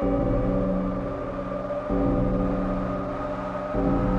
thank you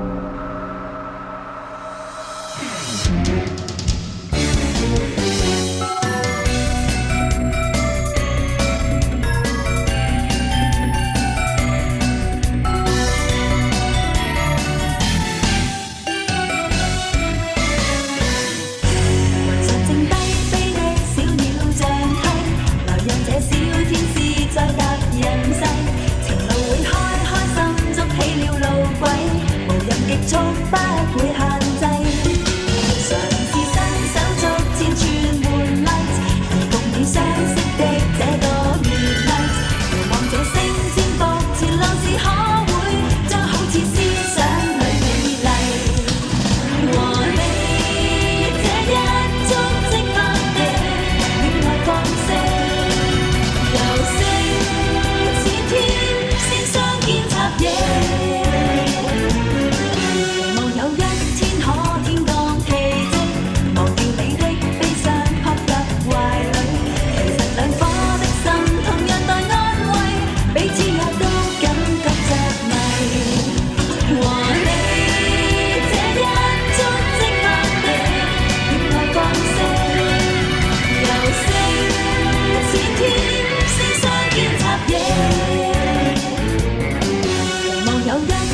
No,